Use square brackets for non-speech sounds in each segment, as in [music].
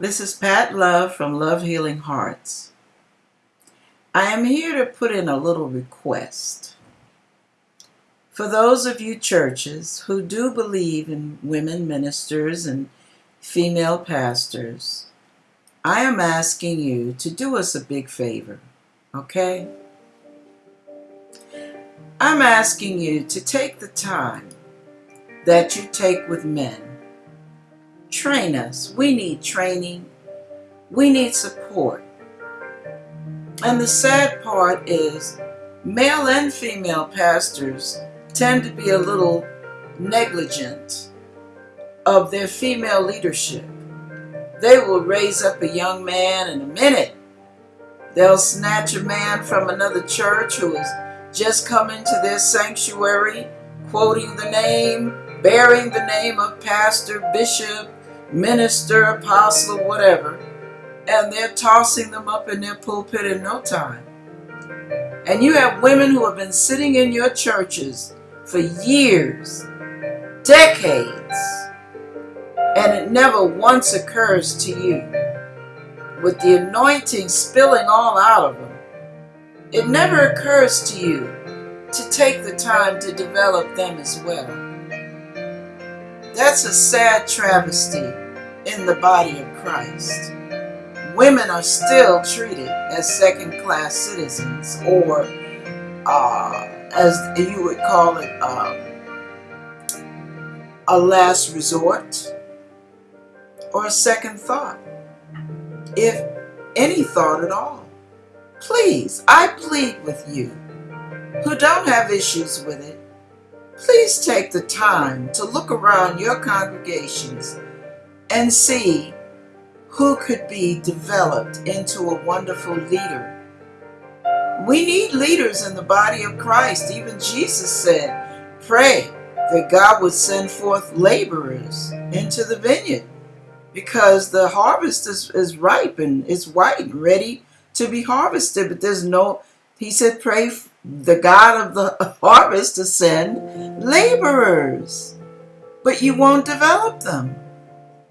This is Pat Love from Love Healing Hearts. I am here to put in a little request. For those of you churches who do believe in women ministers and female pastors, I am asking you to do us a big favor, okay? I'm asking you to take the time that you take with men. Train us. We need training. We need support. And the sad part is male and female pastors tend to be a little negligent of their female leadership. They will raise up a young man in a minute. They'll snatch a man from another church who has just come into their sanctuary, quoting the name, bearing the name of pastor, bishop, minister, apostle, whatever, and they're tossing them up in their pulpit in no time. And you have women who have been sitting in your churches for years, decades, and it never once occurs to you, with the anointing spilling all out of them, it never occurs to you to take the time to develop them as well. That's a sad travesty in the body of Christ. Women are still treated as second class citizens or uh, as you would call it, um, a last resort or a second thought, if any thought at all. Please, I plead with you who don't have issues with it, please take the time to look around your congregations and see who could be developed into a wonderful leader we need leaders in the body of Christ. Even Jesus said, pray that God would send forth laborers into the vineyard because the harvest is, is ripe and it's white ready to be harvested. But there's no, he said, pray the God of the [laughs] harvest to send laborers. But you won't develop them.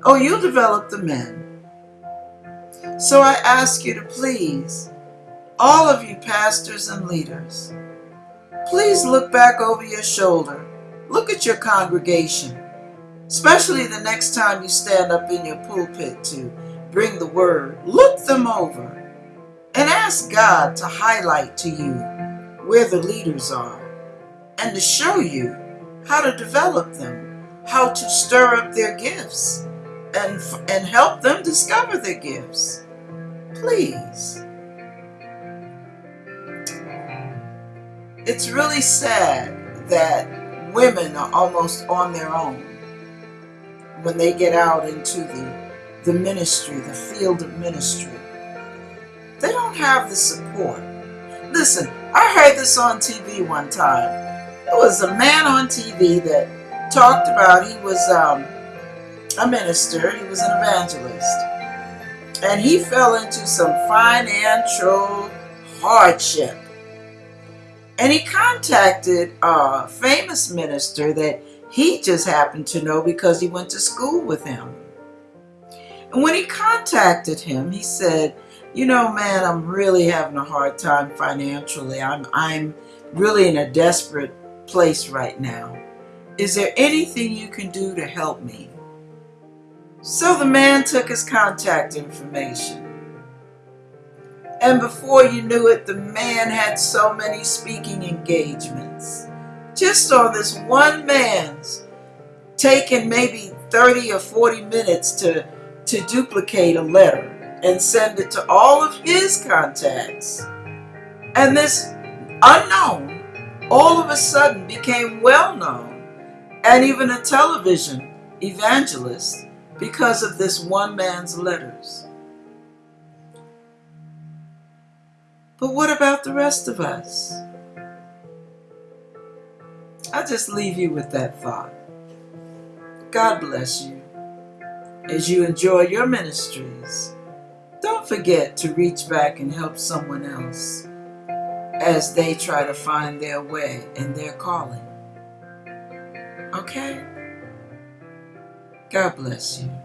Oh, you'll develop the men. So I ask you to please all of you pastors and leaders, please look back over your shoulder. Look at your congregation, especially the next time you stand up in your pulpit to bring the word. Look them over and ask God to highlight to you where the leaders are and to show you how to develop them, how to stir up their gifts and, and help them discover their gifts. Please. it's really sad that women are almost on their own when they get out into the, the ministry, the field of ministry. They don't have the support. Listen, I heard this on TV one time. There was a man on TV that talked about he was um, a minister, he was an evangelist, and he fell into some financial hardship and he contacted a famous minister that he just happened to know because he went to school with him. And when he contacted him, he said, you know, man, I'm really having a hard time financially. I'm, I'm really in a desperate place right now. Is there anything you can do to help me? So the man took his contact information and before you knew it, the man had so many speaking engagements. Just on this one man's taking maybe 30 or 40 minutes to, to duplicate a letter and send it to all of his contacts. And this unknown all of a sudden became well known and even a television evangelist because of this one man's letters. But what about the rest of us? I just leave you with that thought. God bless you. As you enjoy your ministries, don't forget to reach back and help someone else as they try to find their way and their calling. Okay? God bless you.